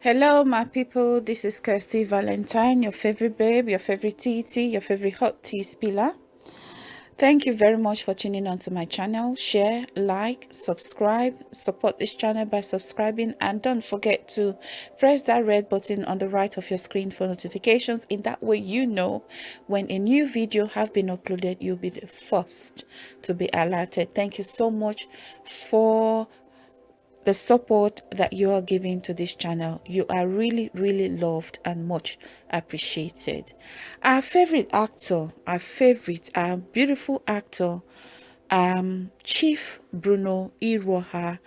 Hello, my people. This is Kirsty Valentine, your favorite babe, your favorite TT, your favorite hot tea spiller. Thank you very much for tuning on to my channel. Share, like, subscribe, support this channel by subscribing, and don't forget to press that red button on the right of your screen for notifications. In that way, you know when a new video have been uploaded, you'll be the first to be alerted. Thank you so much for the support that you are giving to this channel. You are really, really loved and much appreciated. Our favorite actor, our favorite, our beautiful actor, um, Chief Bruno Iwuoha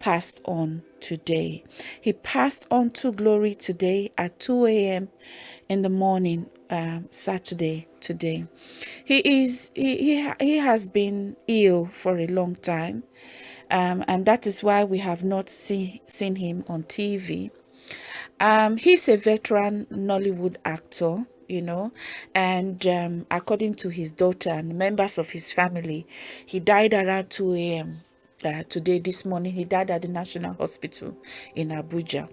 passed on today. He passed on to glory today at 2 a.m. in the morning, um, Saturday today. He is he, he, he has been ill for a long time um, and that is why we have not see, seen him on TV. Um, he's a veteran Nollywood actor, you know, and um, according to his daughter and members of his family, he died around 2 a.m. Uh, today, this morning, he died at the National Hospital in Abuja.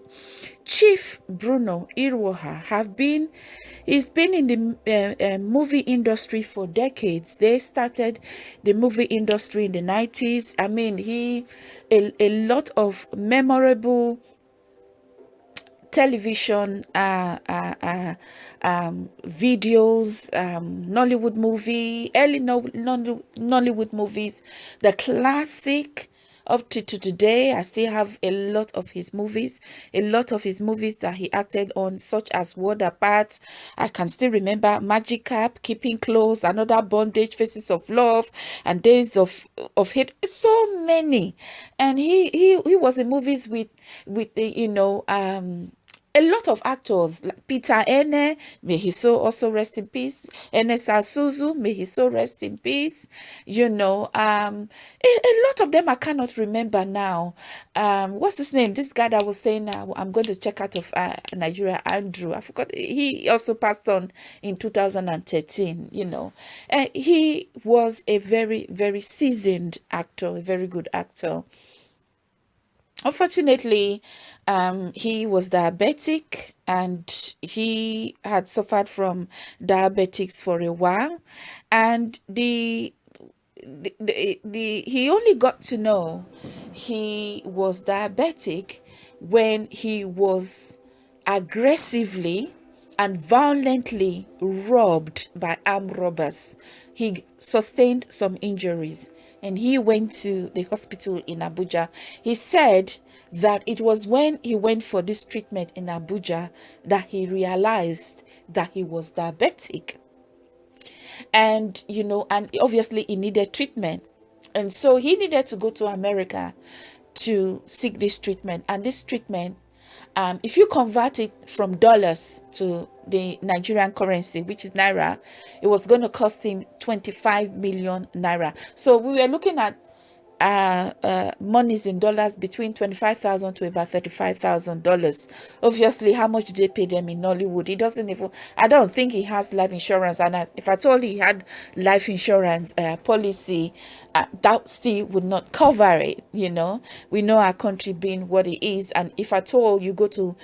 Chief Bruno Iwuoha have been, he's been in the uh, uh, movie industry for decades. They started the movie industry in the 90s. I mean, he, a, a lot of memorable television uh, uh, uh, um, videos, um, Nollywood movie, early no, Nollywood movies, the classic up to, to today i still have a lot of his movies a lot of his movies that he acted on such as World Apart i can still remember magic cap keeping close another bondage faces of love and days of of hate. So many. And he he, he was in movies with with the you know um a lot of actors like Peter Ene, may he so also rest in peace. Ernest Asuzu, may he so rest in peace. You know, um, a, a lot of them I cannot remember now. Um, what's his name? This guy that was saying uh, I'm going to check out of uh, Nigeria, Andrew. I forgot. He also passed on in 2013. You know, uh, he was a very very seasoned actor, a very good actor. Unfortunately, um, he was diabetic and he had suffered from diabetics for a while. And the, the, the, the he only got to know he was diabetic when he was aggressively and violently robbed by armed robbers. He sustained some injuries and he went to the hospital in Abuja. He said that it was when he went for this treatment in Abuja that he realized that he was diabetic. And, you know, and obviously he needed treatment. And so he needed to go to America to seek this treatment. And this treatment um, if you convert it from dollars to the Nigerian currency, which is Naira, it was going to cost him 25 million Naira. So we were looking at uh, uh, monies in dollars between 25,000 to about 35,000 dollars. Obviously, how much do they pay them in Nollywood? He doesn't even, I don't think he has life insurance. And I, if I told he had life insurance uh, policy, uh, that still would not cover it. You know, we know our country being what it is. And if at all you go to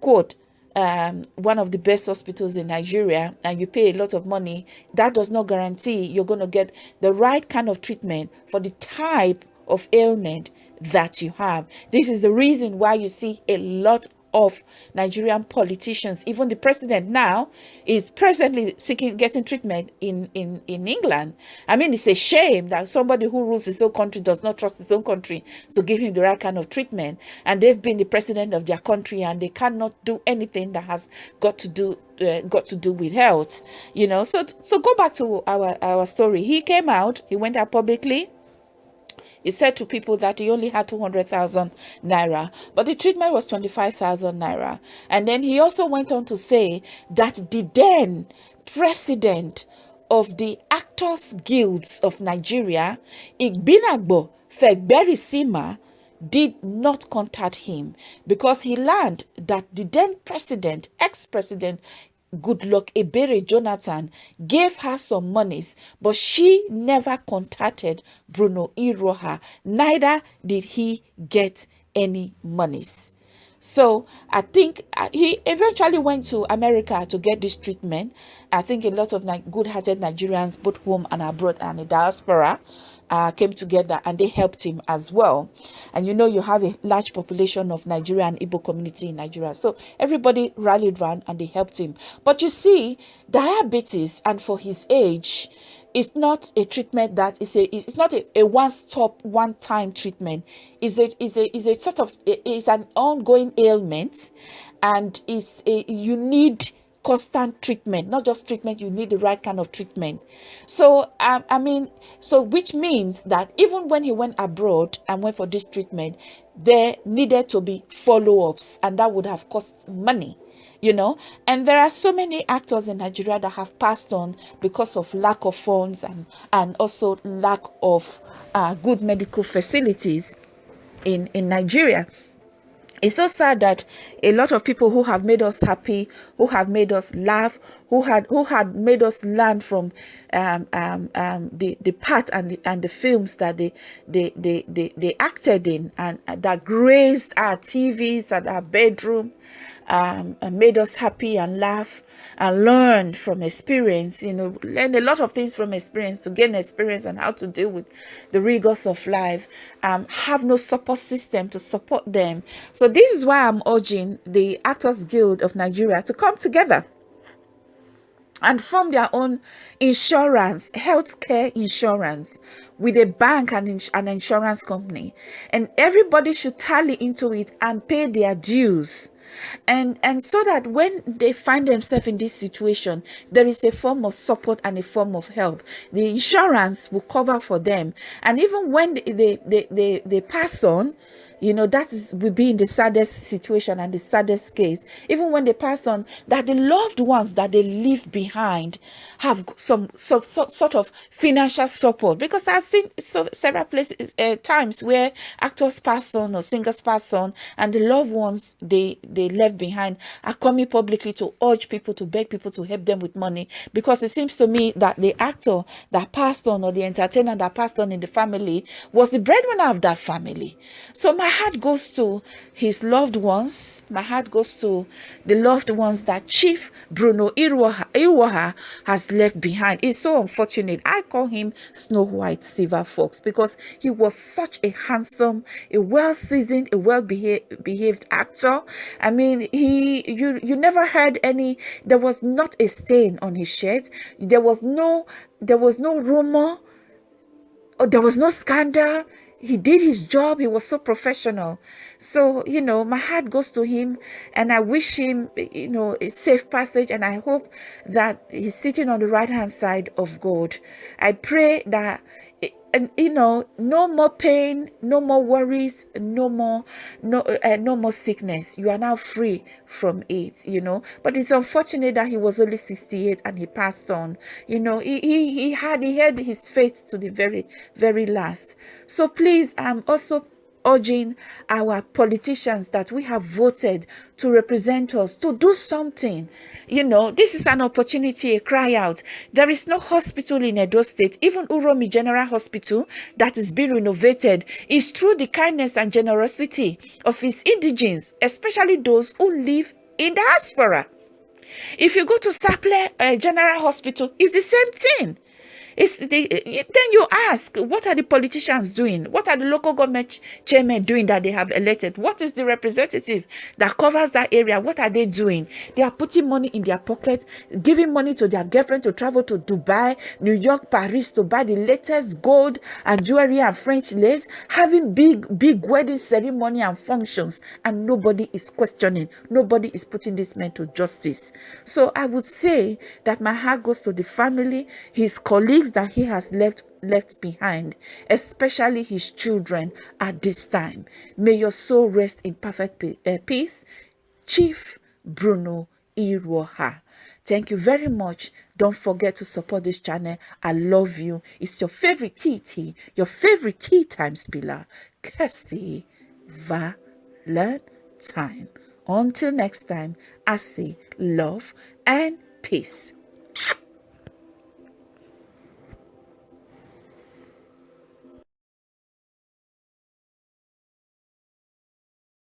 quote um, one of the best hospitals in Nigeria and you pay a lot of money, that does not guarantee you're going to get the right kind of treatment for the type of ailment that you have. This is the reason why you see a lot of Nigerian politicians. Even the president now is presently seeking getting treatment in, in, in England. I mean, it's a shame that somebody who rules his own country does not trust his own country to give him the right kind of treatment. And they've been the president of their country and they cannot do anything that has got to do uh, got to do with health you know so so go back to our our story he came out he went out publicly he said to people that he only had 200,000 naira, but the treatment was 25,000 naira. And then he also went on to say that the then president of the Actors Guilds of Nigeria, Ibinabo Fiberesima, did not contact him because he learned that the then president, ex-president Goodluck Ebele Jonathan gave her some monies, but she never contacted Bruno Iwuoha. Neither did he get any monies. So I think uh, he eventually went to America to get this treatment. I think a lot of good-hearted Nigerians, both home and abroad, and the diaspora, uh, came together and they helped him as well. And you know, you have a large population of Nigerian Igbo community in Nigeria. So everybody rallied around and they helped him. But you see, diabetes and for his age, it's not a treatment that is a it's not a, a one-stop one-time treatment is a is a is a sort of is an ongoing ailment and is a you need constant treatment not just treatment you need the right kind of treatment. So um, i mean so which means that even when he went abroad and went for this treatment there needed to be follow-ups and that would have cost money you know? And there are so many actors in nigeria that have passed on because of lack of funds and and also lack of uh, good medical facilities in in nigeria it's so sad that a lot of people who have made us happy who have made us laugh who had who had made us learn from um, um, um, the the part and the, and the films that they they, they they they acted in and, that graced our tvs and our bedroom um, made us happy and laugh and learn from experience, you know, learn a lot of things from experience to gain experience and how to deal with the rigors of life, um, have no support system to support them. So this is why I'm urging the Actors Guild of Nigeria to come together and form their own insurance, healthcare insurance with a bank and ins an insurance company. And everybody should tally into it and pay their dues and and so that when they find themselves in this situation there is a form of support and a form of help. The insurance will cover for them. And even when they they they, they, they pass on you know that will be in the saddest situation and the saddest case. Even when they pass on that the loved ones that they leave behind have some, some, some sort of financial support. Because i've seen so several places uh, times where actors pass on or singers pass on and the loved ones they they left behind are coming publicly to urge people to beg people to help them with money. Because it seems to me that the actor that passed on or the entertainer that passed on in the family was the breadwinner of that family. So my heart goes to his loved ones. My heart goes to the loved ones that Chief Bruno Iwuoha, has left behind. It's so unfortunate. I call him Snow White Silver Fox because he was such a handsome, a well-seasoned, a well-behaved behaved actor. I mean, he you you never heard any. There was not a stain on his shirt. There was no there was no rumor. Or there was no scandal he did his job he was so professional. So you know my heart goes to him and i wish him you know a safe passage and i hope that he's sitting on the right hand side of god. I pray that and you know no more pain no more worries no more no uh, no more sickness. You are now free from it you know. But it's unfortunate that he was only 68 and he passed on you know. He he, he had he had his faith to the very very last. So please i'm also urging our politicians that we have voted to represent us to do something. You know, this is an opportunity, a cry out. There is no hospital in Edo State, even Uromi General Hospital that is being renovated is through the kindness and generosity of its indigents, especially those who live in diaspora. If you go to Saple uh, General Hospital, it's the same thing. It's the, then you ask, what are the politicians doing? What are the local government chairmen doing that they have elected? What is the representative that covers that area? What are they doing? They are putting money in their pocket, giving money to their girlfriend to travel to Dubai, New York, Paris to buy the latest gold and jewelry and French lace, having big, big wedding ceremony and functions, and nobody is questioning. Nobody is putting this man to justice. So I would say that my heart goes to the family, his colleagues, that he has left left behind, especially his children at this time. May your soul rest in perfect uh, peace. Chief Bruno Iwuoha. Thank you very much. Don't forget to support this channel. I love you. It's your favorite TT, your favorite Tea Time Spiller, Kirsty Valentine. Until next time, I say love and peace.